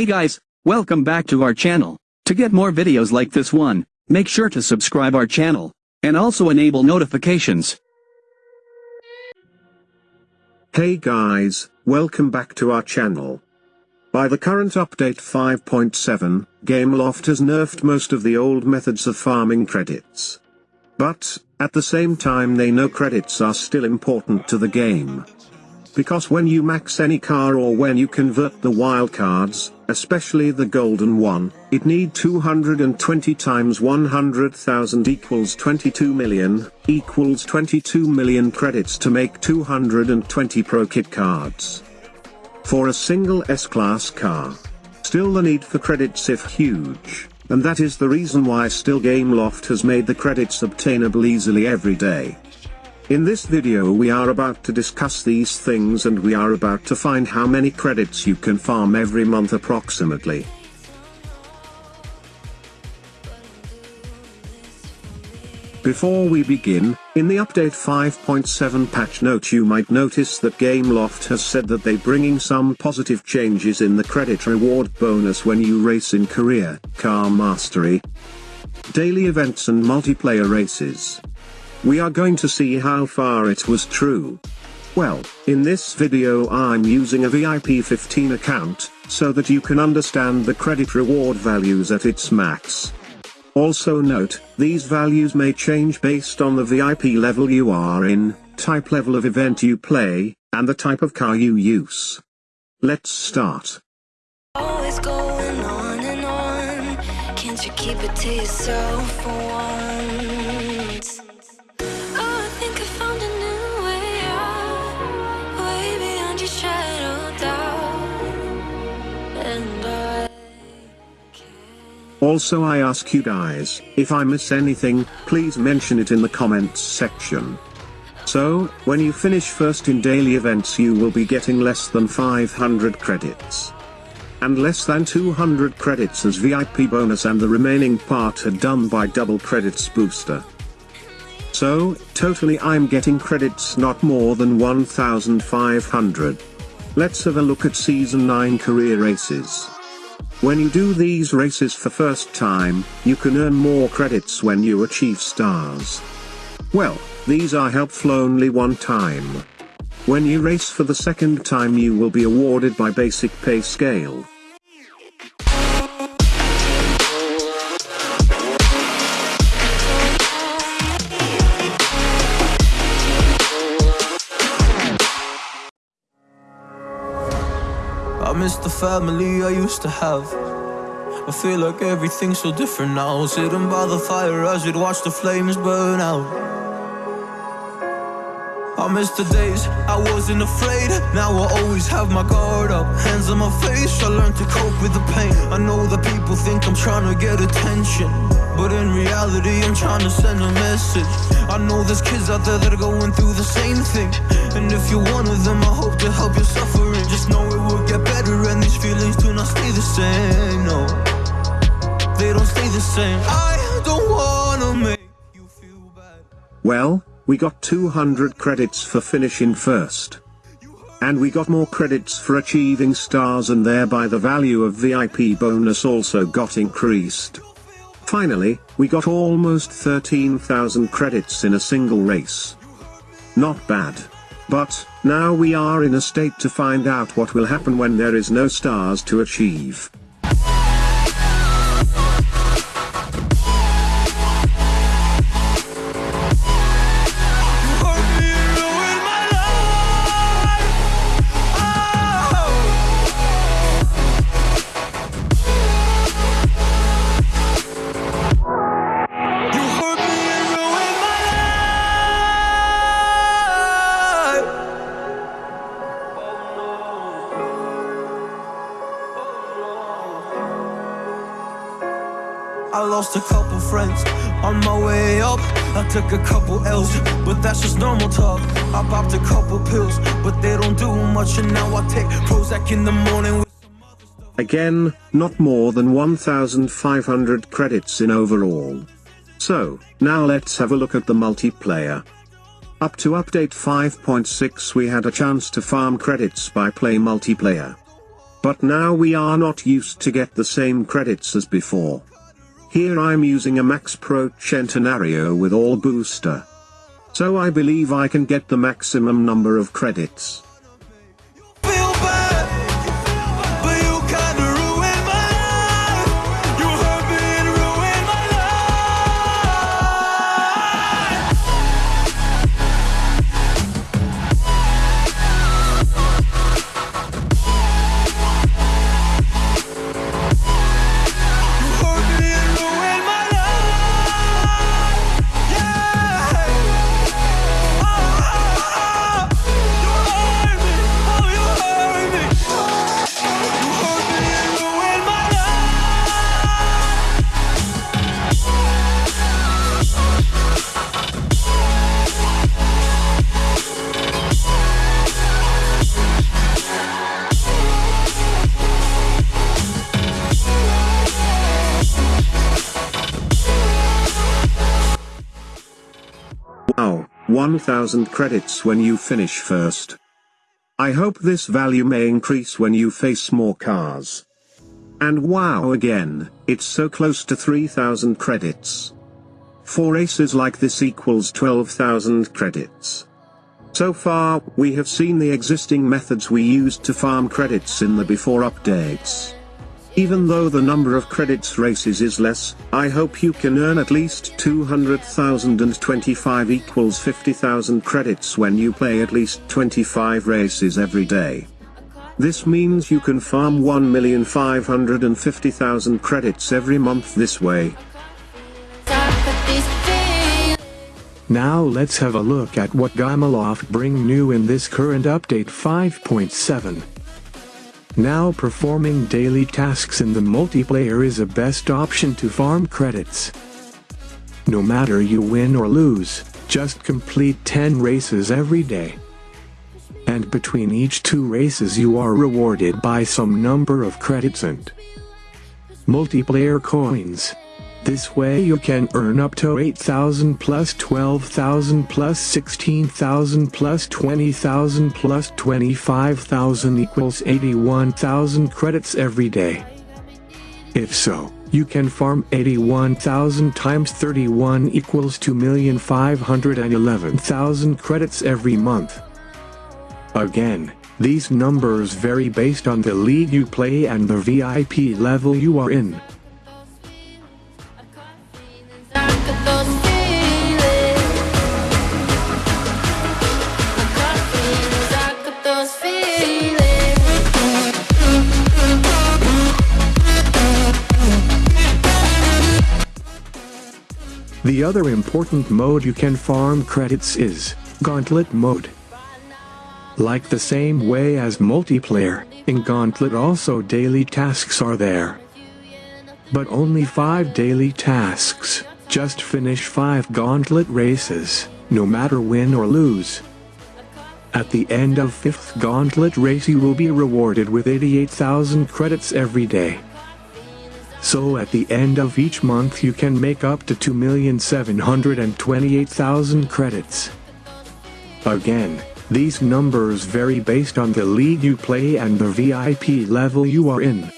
Hey guys, welcome back to our channel. To get more videos like this one, make sure to subscribe our channel, and also enable notifications. Hey guys, welcome back to our channel. By the current update 5.7, Gameloft has nerfed most of the old methods of farming credits. But, at the same time they know credits are still important to the game. Because when you max any car or when you convert the wildcards, especially the golden one, it need 220 times 100,000 equals 22 million, equals 22 million credits to make 220 Pro Kit cards. For a single S-Class car. Still the need for credits if huge, and that is the reason why still Gameloft has made the credits obtainable easily every day. In this video we are about to discuss these things and we are about to find how many credits you can farm every month approximately. Before we begin, in the update 5.7 patch note you might notice that Gameloft has said that they bringing some positive changes in the credit reward bonus when you race in career, car mastery, daily events and multiplayer races. We are going to see how far it was true. Well, in this video I'm using a VIP 15 account, so that you can understand the credit reward values at its max. Also note, these values may change based on the VIP level you are in, type level of event you play, and the type of car you use. Let's start. Always going on and on. Can't you keep it to yourself for once? Also I ask you guys, if I miss anything, please mention it in the comments section. So, when you finish first in daily events you will be getting less than 500 credits. And less than 200 credits as VIP bonus and the remaining part are done by double credits booster. So, totally I'm getting credits not more than 1500. Let's have a look at season 9 career races. When you do these races for first time, you can earn more credits when you achieve stars. Well, these are helpful only one time. When you race for the second time you will be awarded by basic pay scale. Miss the family I used to have. I feel like everything's so different now. Sitting by the fire as we'd watch the flames burn out. I miss the days I wasn't afraid. Now I always have my guard up. Hands on my face, I learned to cope with the pain. I know that people think I'm trying to get attention. But in reality, I'm trying to send a message. I know there's kids out there that are going through the same thing. And if you're one of them, I hope to help your suffering. Just know it will get better, and these feelings do not stay the same. No, they don't stay the same. I don't wanna make you feel bad. Well, we got 200 credits for finishing first. And we got more credits for achieving stars and thereby the value of VIP bonus also got increased. Finally, we got almost 13,000 credits in a single race. Not bad. But, now we are in a state to find out what will happen when there is no stars to achieve. I lost a couple friends on my way up. I took a couple L's, but that's just normal talk. I popped a couple pills, but they don't do much. And now I take Prozac in the morning. Again, not more than 1500 credits in overall. So, now let's have a look at the multiplayer. Up to update 5.6 we had a chance to farm credits by play multiplayer. But now we are not used to get the same credits as before. Here I'm using a Max Pro Centenario with all booster. So I believe I can get the maximum number of credits. 1000 credits when you finish first. I hope this value may increase when you face more cars. And wow again, it's so close to 3000 credits. Four aces like this equals 12,000 credits. So far, we have seen the existing methods we used to farm credits in the before updates. Even though the number of credits races is less, I hope you can earn at least 200,025 equals 50,000 credits when you play at least 25 races every day. This means you can farm 1,550,000 credits every month this way. Now let's have a look at what Gameloft bring new in this current update 5.7. Now performing daily tasks in the multiplayer is a best option to farm credits. No matter you win or lose, just complete 10 races every day. And between each two races you are rewarded by some number of credits and multiplayer coins. This way you can earn up to 8,000 plus 12,000 plus 16,000 plus 20,000 plus 25,000 equals 81,000 credits every day. If so, you can farm 81,000 times 31 equals 2,511,000 credits every month. Again, these numbers vary based on the league you play and the VIP level you are in. The other important mode you can farm credits is Gauntlet mode. Like the same way as multiplayer, in Gauntlet also daily tasks are there. But only 5 daily tasks, just finish 5 Gauntlet races, no matter win or lose. At the end of 5th Gauntlet race you will be rewarded with 88,000 credits every day. So at the end of each month you can make up to 2,728,000 credits. Again, these numbers vary based on the league you play and the VIP level you are in.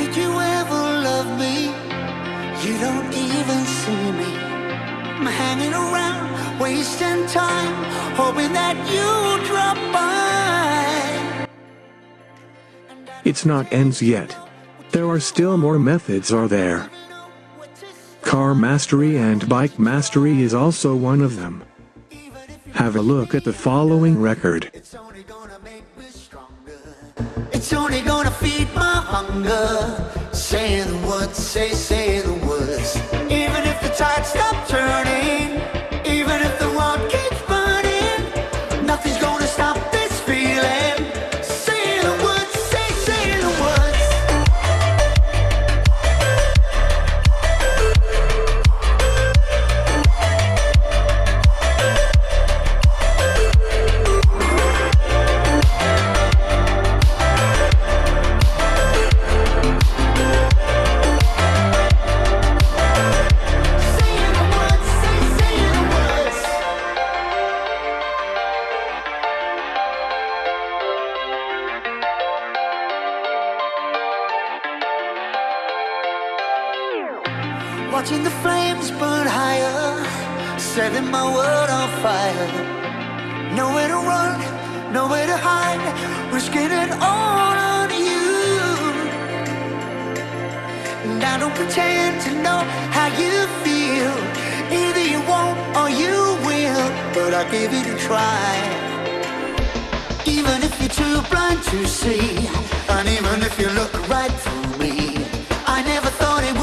Could you ever love me? You don't even see me. I'm hanging around, wasting time, hoping that you drop by. It's not ends yet. There are still more methods are there. Car mastery and bike mastery is also one of them. Have a look at the following record. My hunger. Say the words, say, say the words. Even if the tide stop turning, setting my world on fire. Nowhere to run, nowhere to hide, risking it all on you. And I don't pretend to know how you feel. Either you won't or you will, but I'll give it a try. Even if you're too blind to see, and even if you look right through me, I never thought it would.